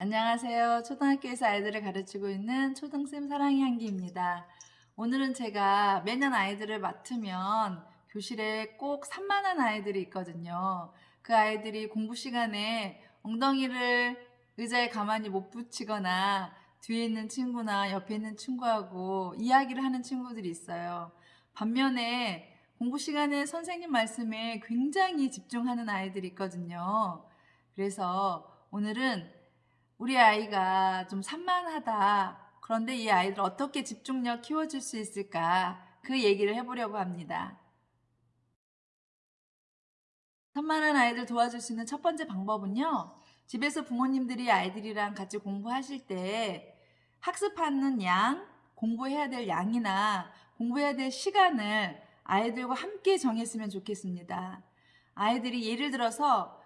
안녕하세요. 초등학교에서 아이들을 가르치고 있는 초등쌤 사랑의 향기입니다. 오늘은 제가 매년 아이들을 맡으면 교실에 꼭 산만한 아이들이 있거든요. 그 아이들이 공부 시간에 엉덩이를 의자에 가만히 못 붙이거나 뒤에 있는 친구나 옆에 있는 친구하고 이야기를 하는 친구들이 있어요. 반면에 공부 시간에 선생님 말씀에 굉장히 집중하는 아이들이 있거든요. 그래서 오늘은 우리 아이가 좀 산만하다. 그런데 이 아이들 어떻게 집중력 키워줄 수 있을까? 그 얘기를 해보려고 합니다. 산만한 아이들 도와줄 수 있는 첫 번째 방법은요. 집에서 부모님들이 아이들이랑 같이 공부하실 때 학습하는 양, 공부해야 될 양이나 공부해야 될 시간을 아이들과 함께 정했으면 좋겠습니다. 아이들이 예를 들어서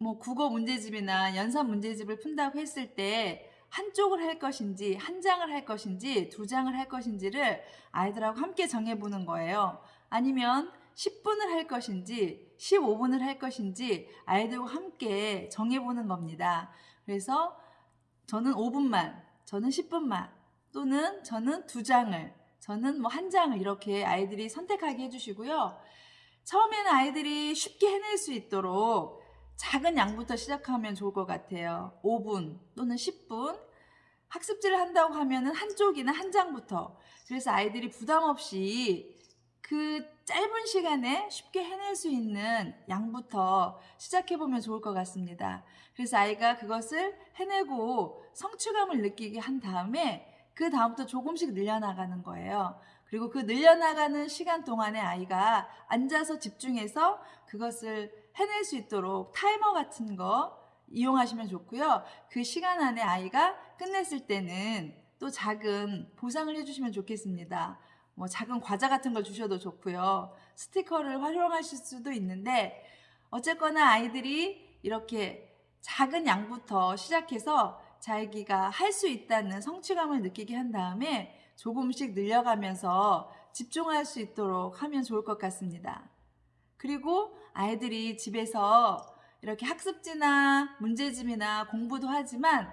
뭐 국어 문제집이나 연산 문제집을 푼다고 했을 때 한쪽을 할 것인지 한 장을 할 것인지 두 장을 할 것인지를 아이들하고 함께 정해보는 거예요. 아니면 10분을 할 것인지 15분을 할 것인지 아이들과 함께 정해보는 겁니다. 그래서 저는 5분만, 저는 10분만, 또는 저는 두 장을, 저는 뭐 한 장을 이렇게 아이들이 선택하게 해주시고요. 처음에는 아이들이 쉽게 해낼 수 있도록 작은 양부터 시작하면 좋을 것 같아요. 5분 또는 10분. 학습지를 한다고 하면은 한쪽이나 한 장부터. 그래서 아이들이 부담 없이 그 짧은 시간에 쉽게 해낼 수 있는 양부터 시작해보면 좋을 것 같습니다. 그래서 아이가 그것을 해내고 성취감을 느끼게 한 다음에 그 다음부터 조금씩 늘려나가는 거예요. 그리고 그 늘려나가는 시간 동안에 아이가 앉아서 집중해서 그것을 해낼 수 있도록 타이머 같은 거 이용하시면 좋고요. 그 시간 안에 아이가 끝냈을 때는 또 작은 보상을 해주시면 좋겠습니다. 뭐 작은 과자 같은 걸 주셔도 좋고요. 스티커를 활용하실 수도 있는데 어쨌거나 아이들이 이렇게 작은 양부터 시작해서 자기가 할 수 있다는 성취감을 느끼게 한 다음에 조금씩 늘려가면서 집중할 수 있도록 하면 좋을 것 같습니다. 그리고 아이들이 집에서 이렇게 학습지나 문제집이나 공부도 하지만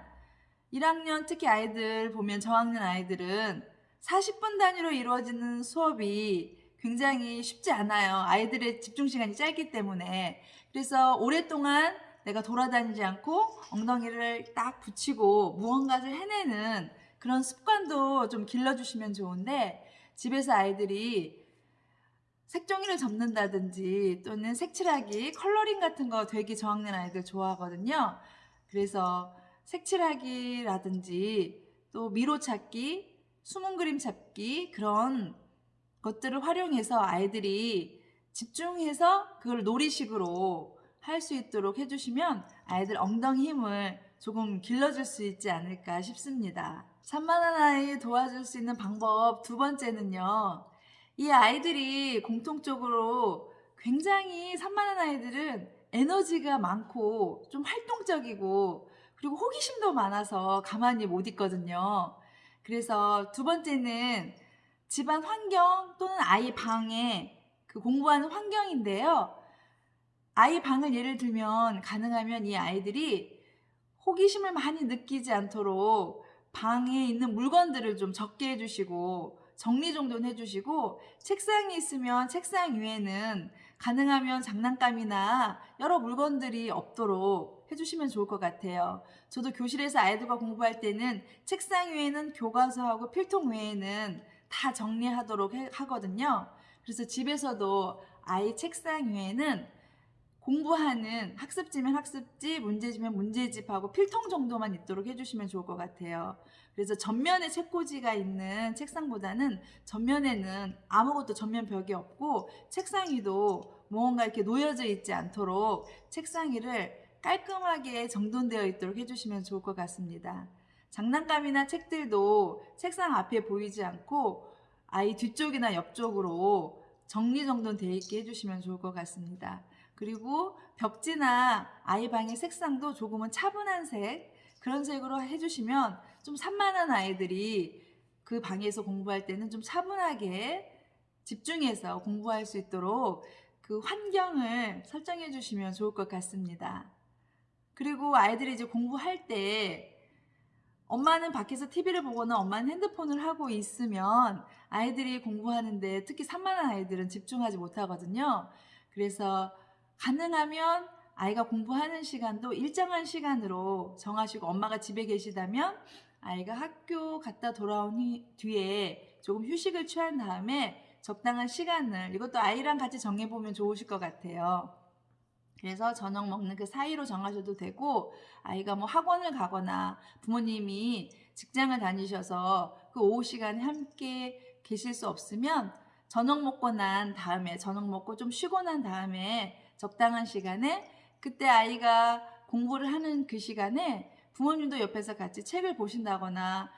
1학년 특히 아이들 보면 저학년 아이들은 40분 단위로 이루어지는 수업이 굉장히 쉽지 않아요. 아이들의 집중 시간이 짧기 때문에. 그래서 오랫동안 내가 돌아다니지 않고 엉덩이를 딱 붙이고 무언가를 해내는 그런 습관도 좀 길러주시면 좋은데 집에서 아이들이 색종이를 접는다든지 또는 색칠하기, 컬러링 같은 거 되게 저학년 아이들 좋아하거든요. 그래서 색칠하기라든지 또 미로 찾기, 숨은 그림 찾기 그런 것들을 활용해서 아이들이 집중해서 그걸 놀이식으로 할 수 있도록 해주시면 아이들 엉덩이 힘을 조금 길러줄 수 있지 않을까 싶습니다. 산만한 아이 도와줄 수 있는 방법 두 번째는요. 이 아이들이 공통적으로 굉장히 산만한 아이들은 에너지가 많고 좀 활동적이고 그리고 호기심도 많아서 가만히 못 있거든요. 그래서 두 번째는 집안 환경 또는 아이 방에 그 공부하는 환경인데요. 아이 방을 예를 들면 가능하면 이 아이들이 호기심을 많이 느끼지 않도록 방에 있는 물건들을 좀 적게 해주시고 정리정돈 해주시고 책상이 있으면 책상 위에는 가능하면 장난감이나 여러 물건들이 없도록 해주시면 좋을 것 같아요. 저도 교실에서 아이들과 공부할 때는 책상 위에는 교과서하고 필통 외에는 다 정리하도록 하거든요. 그래서 집에서도 아이 책상 위에는 공부하는 학습지면 학습지, 문제집면 문제집하고 필통 정도만 있도록 해주시면 좋을 것 같아요. 그래서 전면에 책꽂이가 있는 책상보다는 전면에는 아무것도 전면 벽이 없고 책상 위도 무언가 이렇게 놓여져 있지 않도록 책상 위를 깔끔하게 정돈되어 있도록 해주시면 좋을 것 같습니다. 장난감이나 책들도 책상 앞에 보이지 않고 아이 뒤쪽이나 옆쪽으로 정리정돈되어 있게 해주시면 좋을 것 같습니다. 그리고 벽지나 아이 방의 색상도 조금은 차분한 색 그런 색으로 해주시면 좀 산만한 아이들이 그 방에서 공부할 때는 좀 차분하게 집중해서 공부할 수 있도록 그 환경을 설정해 주시면 좋을 것 같습니다. 그리고 아이들이 이제 공부할 때 엄마는 밖에서 TV를 보거나 엄마는 핸드폰을 하고 있으면 아이들이 공부하는데 특히 산만한 아이들은 집중하지 못하거든요. 그래서 가능하면 아이가 공부하는 시간도 일정한 시간으로 정하시고 엄마가 집에 계시다면 아이가 학교 갔다 돌아온 후- 뒤에 조금 휴식을 취한 다음에 적당한 시간을 이것도 아이랑 같이 정해보면 좋으실 것 같아요. 그래서 저녁 먹는 그 사이로 정하셔도 되고 아이가 뭐 학원을 가거나 부모님이 직장을 다니셔서 그 오후 시간에 함께 계실 수 없으면 저녁 먹고 난 다음에 저녁 먹고 좀 쉬고 난 다음에 적당한 시간에 그때 아이가 공부를 하는 그 시간에 부모님도 옆에서 같이 책을 보신다거나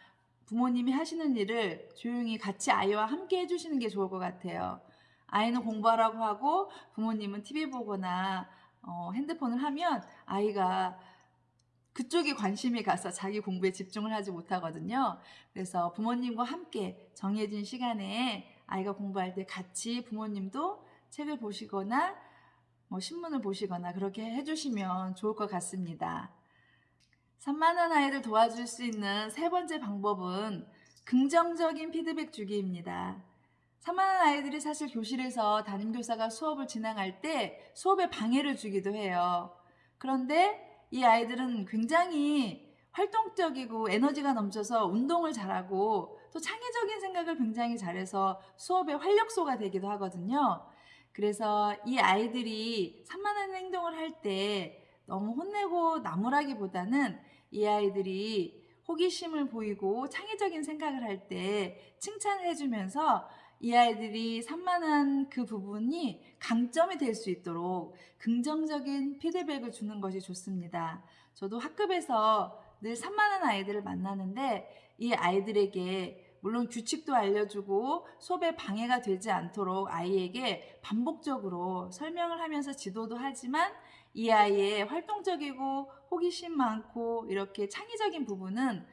부모님이 하시는 일을 조용히 같이 아이와 함께 해주시는 게 좋을 것 같아요. 아이는 공부하라고 하고 부모님은 TV 보거나 어, 핸드폰을 하면 아이가 그쪽에 관심이 가서 자기 공부에 집중을 하지 못하거든요. 그래서 부모님과 함께 정해진 시간에 아이가 공부할 때 같이 부모님도 책을 보시거나 뭐 신문을 보시거나 그렇게 해주시면 좋을 것 같습니다. 산만한 아이를 도와줄 수 있는 세 번째 방법은 긍정적인 피드백 주기입니다. 산만한 아이들이 사실 교실에서 담임교사가 수업을 진행할 때 수업에 방해를 주기도 해요. 그런데 이 아이들은 굉장히 활동적이고 에너지가 넘쳐서 운동을 잘하고 또 창의적인 생각을 굉장히 잘해서 수업의 활력소가 되기도 하거든요. 그래서 이 아이들이 산만한 행동을 할 때 너무 혼내고 나무라기보다는 이 아이들이 호기심을 보이고 창의적인 생각을 할 때 칭찬을 해주면서 이 아이들이 산만한 그 부분이 강점이 될 수 있도록 긍정적인 피드백을 주는 것이 좋습니다. 저도 학급에서 늘 산만한 아이들을 만나는데 이 아이들에게 물론 규칙도 알려주고 수업에 방해가 되지 않도록 아이에게 반복적으로 설명을 하면서 지도도 하지만 이 아이의 활동적이고 호기심 많고 이렇게 창의적인 부분은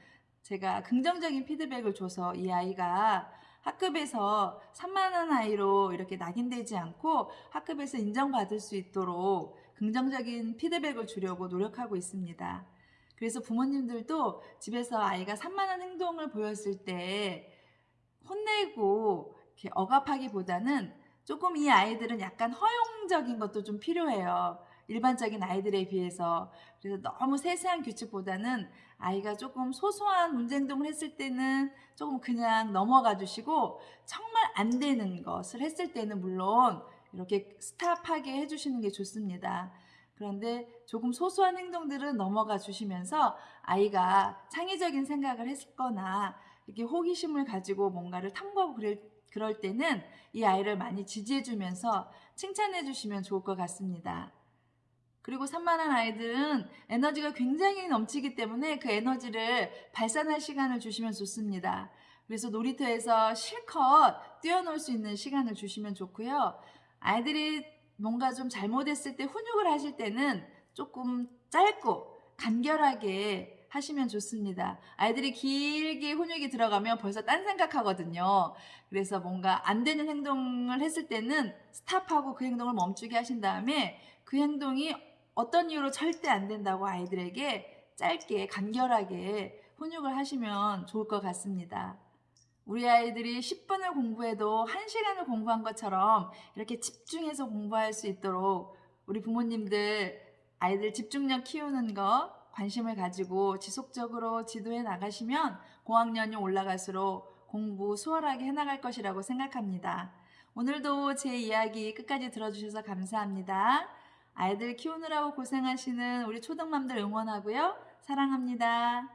제가 긍정적인 피드백을 줘서 이 아이가 학급에서 산만한 아이로 이렇게 낙인되지 않고 학급에서 인정받을 수 있도록 긍정적인 피드백을 주려고 노력하고 있습니다. 그래서 부모님들도 집에서 아이가 산만한 행동을 보였을 때 혼내고 이렇게 억압하기보다는 조금 이 아이들은 약간 허용적인 것도 좀 필요해요. 일반적인 아이들에 비해서. 그래서 너무 세세한 규칙보다는 아이가 조금 소소한 문제 행동을 했을 때는 조금 그냥 넘어가 주시고 정말 안 되는 것을 했을 때는 물론 이렇게 스탑하게 해주시는 게 좋습니다. 그런데 조금 소소한 행동들은 넘어가 주시면서 아이가 창의적인 생각을 했거나 이렇게 호기심을 가지고 뭔가를 탐구하고 그럴, 그럴 때는 이 아이를 많이 지지해 주면서 칭찬해 주시면 좋을 것 같습니다. 그리고 산만한 아이들은 에너지가 굉장히 넘치기 때문에 그 에너지를 발산할 시간을 주시면 좋습니다. 그래서 놀이터에서 실컷 뛰어놀 수 있는 시간을 주시면 좋고요. 아이들이 뭔가 좀 잘못했을 때 훈육을 하실 때는 조금 짧고 간결하게 하시면 좋습니다. 아이들이 길게 훈육이 들어가면 벌써 딴 생각하거든요. 그래서 뭔가 안 되는 행동을 했을 때는 스탑하고 그 행동을 멈추게 하신 다음에 그 행동이 어떤 이유로 절대 안 된다고 아이들에게 짧게 간결하게 훈육을 하시면 좋을 것 같습니다. 우리 아이들이 10분을 공부해도 1시간을 공부한 것처럼 이렇게 집중해서 공부할 수 있도록 우리 부모님들 아이들 집중력 키우는 거 관심을 가지고 지속적으로 지도해 나가시면 고학년이 올라갈수록 공부 수월하게 해나갈 것이라고 생각합니다. 오늘도 제 이야기 끝까지 들어주셔서 감사합니다. 아이들 키우느라고 고생하시는 우리 초등맘들 응원하고요. 사랑합니다.